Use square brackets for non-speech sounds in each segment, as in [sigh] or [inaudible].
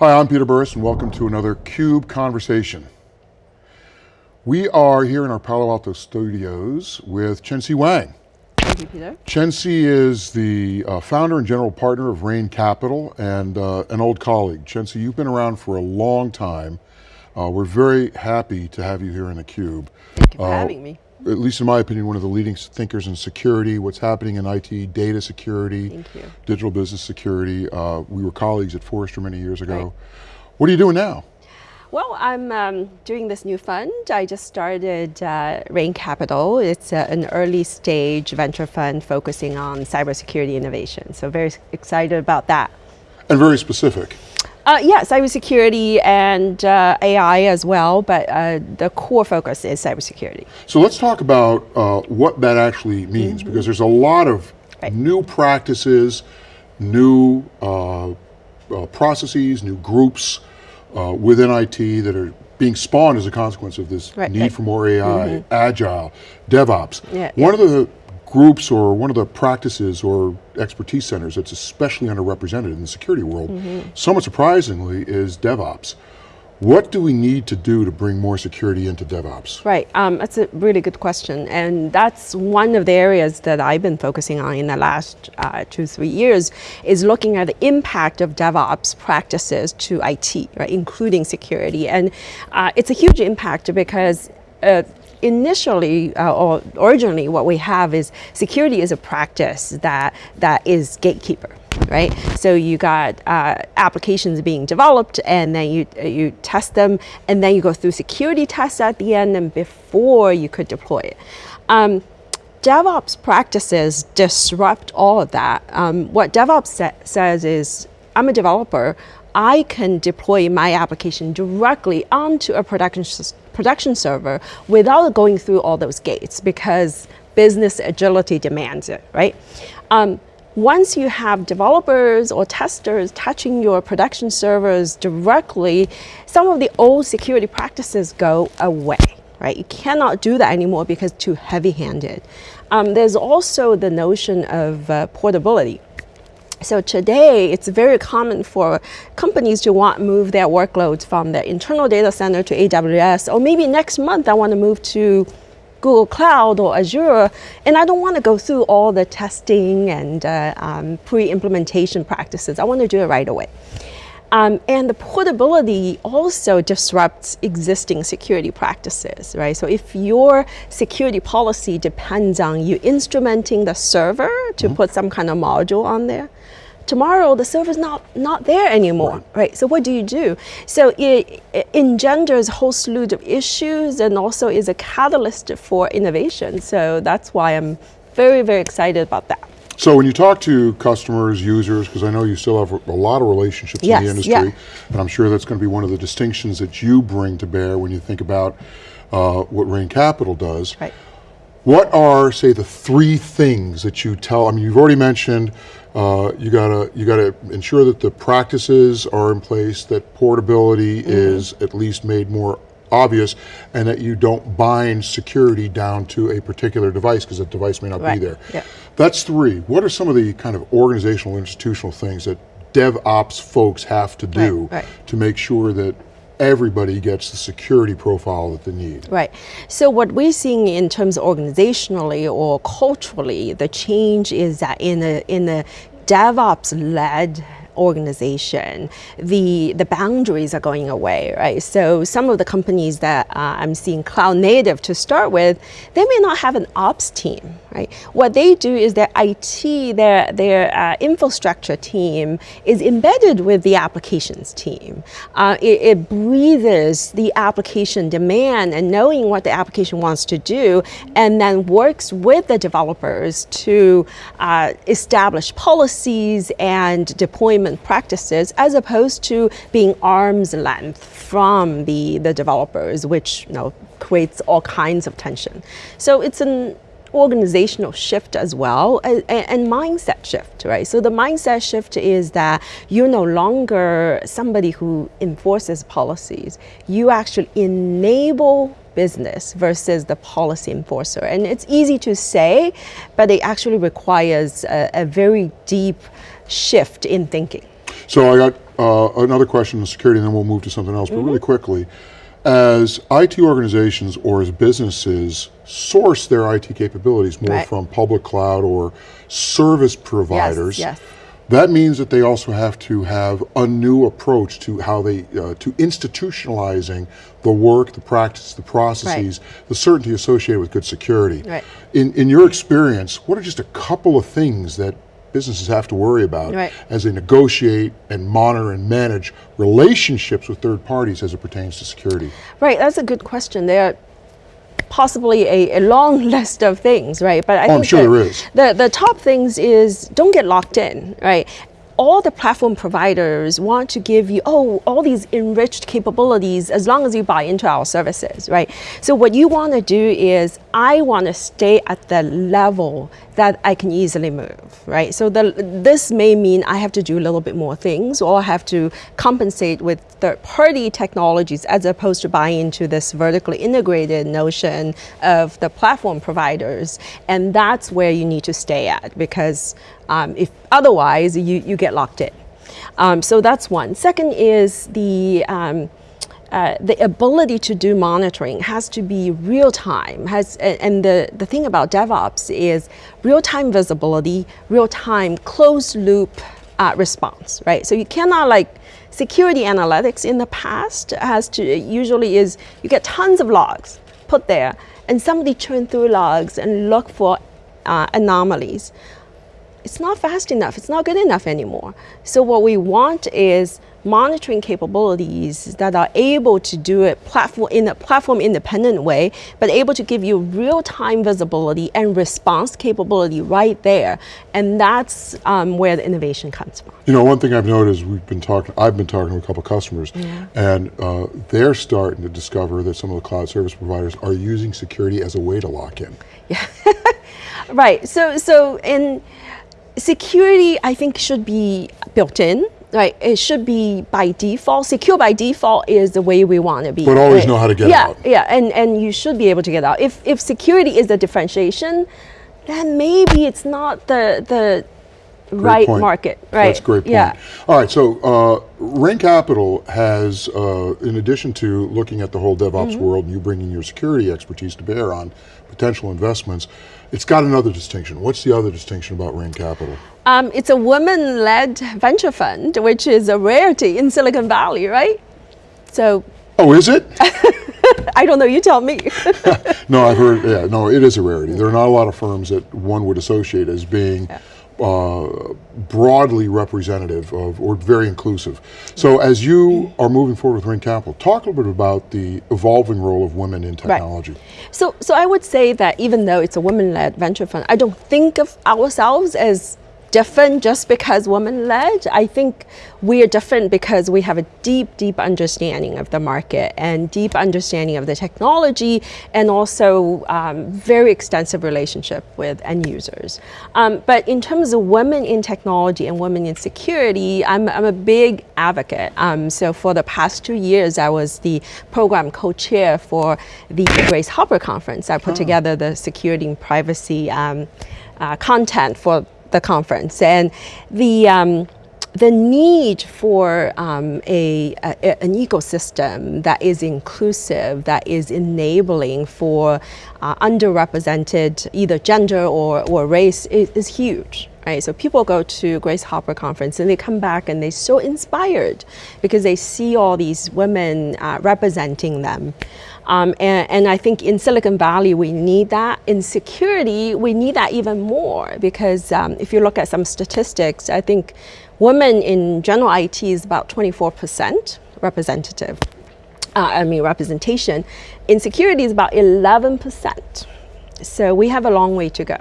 Hi, I'm Peter Burris and welcome to another CUBE Conversation. We are here in our Palo Alto studios with Chenxi Wang. Thank you, Peter. Chenxi is the uh, founder and general partner of Rain Capital and uh, an old colleague. Chenxi, you've been around for a long time. Uh, we're very happy to have you here in the Cube. Thank you for having me. At least in my opinion, one of the leading thinkers in security, what's happening in IT, data security, digital business security. Uh, we were colleagues at Forrester many years ago. Right. What are you doing now? Well, I'm um, doing this new fund. I just started uh, Rain Capital. It's uh, an early stage venture fund focusing on cybersecurity innovation. So very excited about that. And very specific. Uh, yeah, cybersecurity and uh, AI as well, but uh, the core focus is cybersecurity. So let's talk about uh, what that actually means, mm -hmm. because there's a lot of right. new practices, new uh, uh, processes, new groups within IT that are being spawned as a consequence of this right, need right. for more AI, mm -hmm. agile, DevOps. Yeah, One yeah. of the groups or one of the practices or expertise centers that's especially underrepresented in the security world, mm -hmm. somewhat surprisingly, is DevOps. What do we need to do to bring more security into DevOps? Right, um, that's a really good question. And that's one of the areas that I've been focusing on in the last uh, two, three years, is looking at the impact of DevOps practices to IT, right, including security. And uh, it's a huge impact because uh, initially uh, or originally what we have is security is a practice that that is gatekeeper right? So you got uh, applications being developed and then you, you test them and then you go through security tests at the end and before you could deploy it. Um, DevOps practices disrupt all of that. Um, what DevOps sa says is, I'm a developer, I can deploy my application directly onto a production, production server without going through all those gates because business agility demands it, right? Um, once you have developers or testers touching your production servers directly, some of the old security practices go away, right? You cannot do that anymore because too heavy-handed. Um, there's also the notion of uh, portability so today, it's very common for companies to want to move their workloads from their internal data center to AWS, or maybe next month I want to move to Google Cloud or Azure, and I don't want to go through all the testing and uh, um, pre-implementation practices. I want to do it right away. Um, and the portability also disrupts existing security practices, right? So if your security policy depends on you instrumenting the server to mm -hmm. put some kind of module on there, tomorrow the server's not, not there anymore, right. right? So what do you do? So it, it, engenders a whole slew of issues and also is a catalyst for innovation. So that's why I'm very, very excited about that. So when you talk to customers, users, because I know you still have a lot of relationships yes, in the industry, yeah. and I'm sure that's going to be one of the distinctions that you bring to bear when you think about uh, what Rain Capital does. Right. What are, say, the three things that you tell, I mean, you've already mentioned uh, you gotta you gotta ensure that the practices are in place, that portability mm -hmm. is at least made more obvious, and that you don't bind security down to a particular device because that device may not right. be there. Yeah. That's three. What are some of the kind of organizational, institutional things that DevOps folks have to do right, right. to make sure that everybody gets the security profile that they need. Right. So what we're seeing in terms of organizationally or culturally, the change is that in a, in a DevOps-led organization, the, the boundaries are going away, right? So some of the companies that uh, I'm seeing cloud native to start with, they may not have an ops team, right? What they do is their IT, their, their uh, infrastructure team is embedded with the applications team. Uh, it, it breathes the application demand and knowing what the application wants to do and then works with the developers to uh, establish policies and deployment development practices as opposed to being arm's length from the, the developers, which you know, creates all kinds of tension. So it's an organizational shift as well and, mindset shift, right? So the mindset shift is that you're no longer somebody who enforces policies. You actually enable business versus the policy enforcer. And it's easy to say, but it actually requires a, a very deep shift in thinking. So I got uh, another question on security, and then we'll move to something else. But Mm-hmm. really quickly, as IT organizations or as businesses source their IT capabilities more Right. from public cloud or service providers, yes. that means that they also have to have a new approach to how they uh, to institutionalizing the work, the practice, the processes, the certainty associated with good security. Right. In in your experience, what are just a couple of things that businesses have to worry about Right. as they negotiate and monitor and manage relationships with third parties as it pertains to security? Right, that's a good question. There are possibly a, a long [laughs] list of things, right? But I Oh, think I'm sure there is. The, the top things is don't get locked in, right? All the platform providers want to give you, oh, all these enriched capabilities as long as you buy into our services, right? So what you want to do is, I want to stay at the level that I can easily move, right? So the, this may mean I have to do a little bit more things or I have to compensate with third party technologies as opposed to buying into this vertically integrated notion of the platform providers. And that's where you need to stay at because um, if otherwise you, you get locked in. Um, so that's one. Second is the um, uh, the ability to do monitoring has to be real time. Has and the, the thing about DevOps is real time visibility, real time closed loop uh, response, right? So you cannot like security analytics in the past has to usually is you get tons of logs put there, and somebody churn through logs and look for uh, anomalies it's not fast enough. It's not good enough anymore. So what we want is monitoring capabilities that are able to do it platform in a platform independent way, but able to give you real-time visibility and response capability right there. And that's um, where the innovation comes from. You know, one thing I've noticed, we've been talking, I've been talking to a couple customers, and uh, they're starting to discover that some of the cloud service providers are using security as a way to lock in. Yeah, [laughs] Right. So so in security, I think should be built in. Right. It should be by default. Secure by default is the way we want to be. But always right? know how to get yeah, out. Yeah. And and you should be able to get out. If if security is the differentiation, then maybe it's not the the Great right point. market. Right. That's a great point. Yeah. All right, so uh, Rain Capital has, uh, in addition to looking at the whole DevOps Mm-hmm. world and you bringing your security expertise to bear on potential investments, it's got another distinction. What's the other distinction about Rain Capital? Um, it's a woman-led venture fund, which is a rarity in Silicon Valley, right? So Oh, is it? [laughs] I don't know. You tell me. [laughs] no, I've heard. Yeah, no, it is a rarity. There are not a lot of firms that one would associate as being uh, broadly representative of or very inclusive. So, as you are moving forward with Rain Capital, talk a little bit about the evolving role of women in technology. So, so I would say that even though it's a women-led venture fund, I don't think of ourselves as different just because women-led. I think we are different because we have a deep, deep understanding of the market and deep understanding of the technology, and also um, very extensive relationship with end users. Um, but in terms of women in technology and women in security, I'm, I'm a big advocate. Um, so for the past two years, I was the program co-chair for the Grace Hopper Conference. I put together the security and privacy um, uh, content for the conference, and the um, the need for um, a, a- an ecosystem that is inclusive, that is enabling for uh, underrepresented either gender or, or race is, is huge. Right, so people go to Grace Hopper conference and they come back and they're so inspired because they see all these women uh, representing them. Um, and, and I think in Silicon Valley, we need that. In security, we need that even more because um, if you look at some statistics, I think women in general IT is about 24% representative. Uh, I mean, representation. In security is about 11%. So we have a long way to go.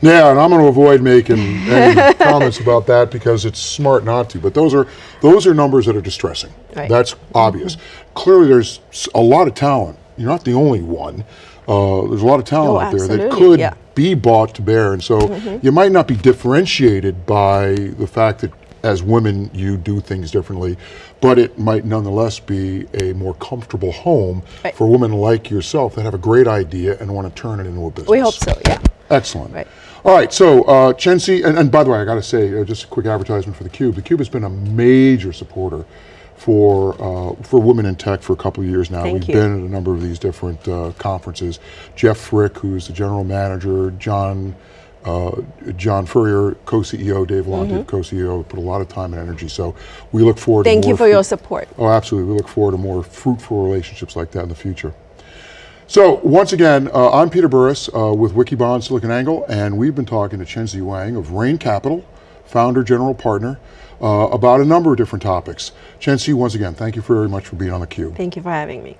Yeah, and I'm going to avoid making any [laughs] comments about that because it's smart not to. But those are those are numbers that are distressing. Right. That's obvious. Clearly, there's a lot of talent. You're not the only one. Uh, there's a lot of talent Oh, out there that could yeah. be bought to bear, and so you might not be differentiated by the fact that as women you do things differently, but it might nonetheless be a more comfortable home Right. for women like yourself that have a great idea and want to turn it into a business. We hope so, yeah. Excellent. Right. All right, so uh, Chenxi, and, and by the way, I got to say, uh, just a quick advertisement for theCUBE. theCUBE has been a major supporter for uh, for women in tech for a couple of years now. Thank We've you. been at a number of these different uh, conferences. Jeff Frick, who's the general manager, John uh, John Furrier, co-CEO, Dave Vellante, co-CEO, put a lot of time and energy. So we look forward to Mm-hmm. Thank you for your support. Oh, absolutely. We look forward to more fruitful relationships like that in the future. So once again, uh, I'm Peter Burris uh, with Wikibon SiliconANGLE, and we've been talking to Chenxi Wang of Rain Capital, founder, general partner, uh, about a number of different topics. Chenxi, once again, thank you very much for being on theCUBE. Thank you for having me.